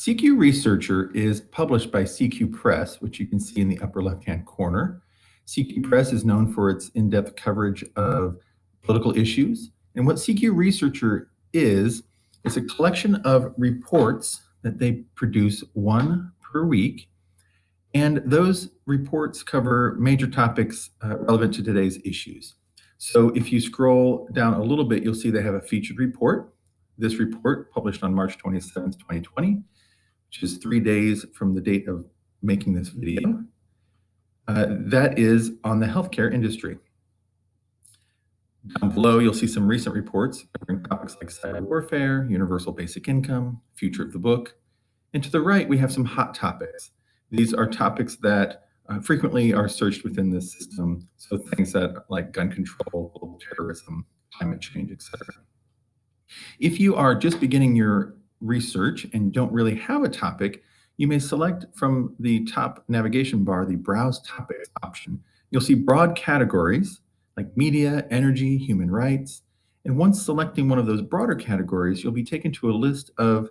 CQ Researcher is published by CQ Press, which you can see in the upper left-hand corner. CQ Press is known for its in-depth coverage of political issues. And what CQ Researcher is, is a collection of reports that they produce one per week. And those reports cover major topics uh, relevant to today's issues. So if you scroll down a little bit, you'll see they have a featured report. This report published on March 27th, 2020, which is three days from the date of making this video. Uh, that is on the healthcare industry. Down below, you'll see some recent reports covering topics like cyber warfare, universal basic income, future of the book. And to the right, we have some hot topics. These are topics that uh, frequently are searched within this system. So things that like gun control, global terrorism, climate change, etc. If you are just beginning your research and don't really have a topic, you may select from the top navigation bar the Browse Topics option. You'll see broad categories like media, energy, human rights. And once selecting one of those broader categories, you'll be taken to a list of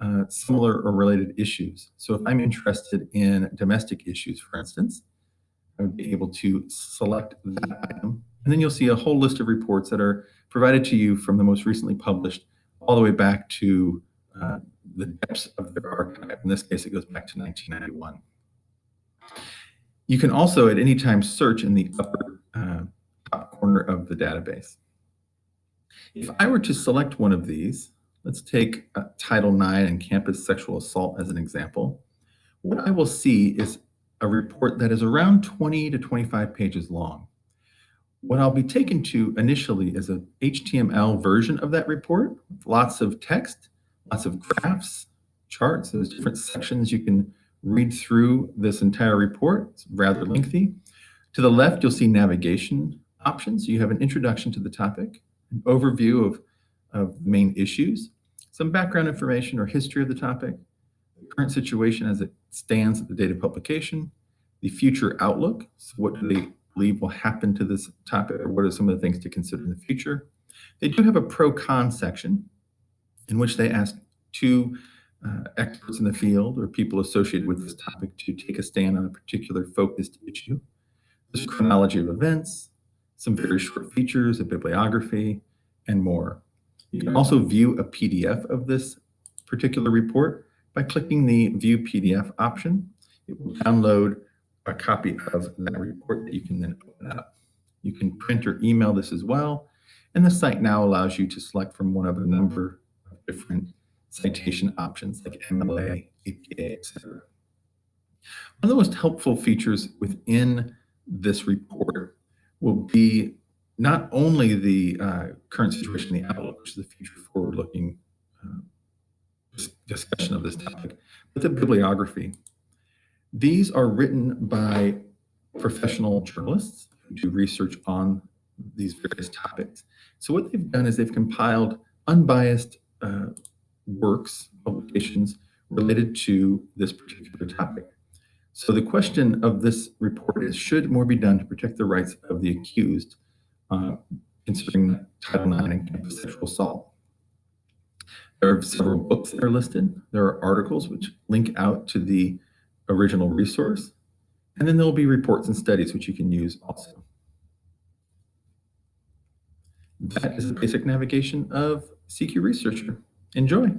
uh, similar or related issues. So if I'm interested in domestic issues, for instance, I would be able to select that item. And then you'll see a whole list of reports that are provided to you from the most recently published all the way back to uh, the depths of their archive. In this case, it goes back to 1991. You can also at any time search in the upper uh, top corner of the database. If I were to select one of these, let's take uh, Title IX and campus sexual assault as an example. What I will see is a report that is around 20 to 25 pages long. What I'll be taken to initially is a HTML version of that report, lots of text, lots of graphs, charts, there's different sections you can read through this entire report. It's rather lengthy. To the left, you'll see navigation options. You have an introduction to the topic, an overview of, of main issues, some background information or history of the topic, the current situation as it stands at the date of publication, the future outlook, so what do they believe will happen to this topic, or what are some of the things to consider in the future. They do have a pro-con section in which they ask two uh, experts in the field or people associated with this topic to take a stand on a particular focused issue. There's chronology of events, some very short features, a bibliography, and more. You can also view a PDF of this particular report by clicking the View PDF option. It will download a copy of that report that you can then open up. You can print or email this as well, and the site now allows you to select from one of a number different citation options like MLA, APA, etc. One of the most helpful features within this report will be not only the uh, current situation, in the outlook, which is the future forward-looking uh, discussion of this topic, but the bibliography. These are written by professional journalists who do research on these various topics. So what they've done is they've compiled unbiased uh, works, publications related to this particular topic. So the question of this report is, should more be done to protect the rights of the accused, uh, considering Title IX and campus sexual assault? There are several books that are listed. There are articles which link out to the original resource. And then there will be reports and studies which you can use also. That is the basic navigation of CQ Researcher. Enjoy.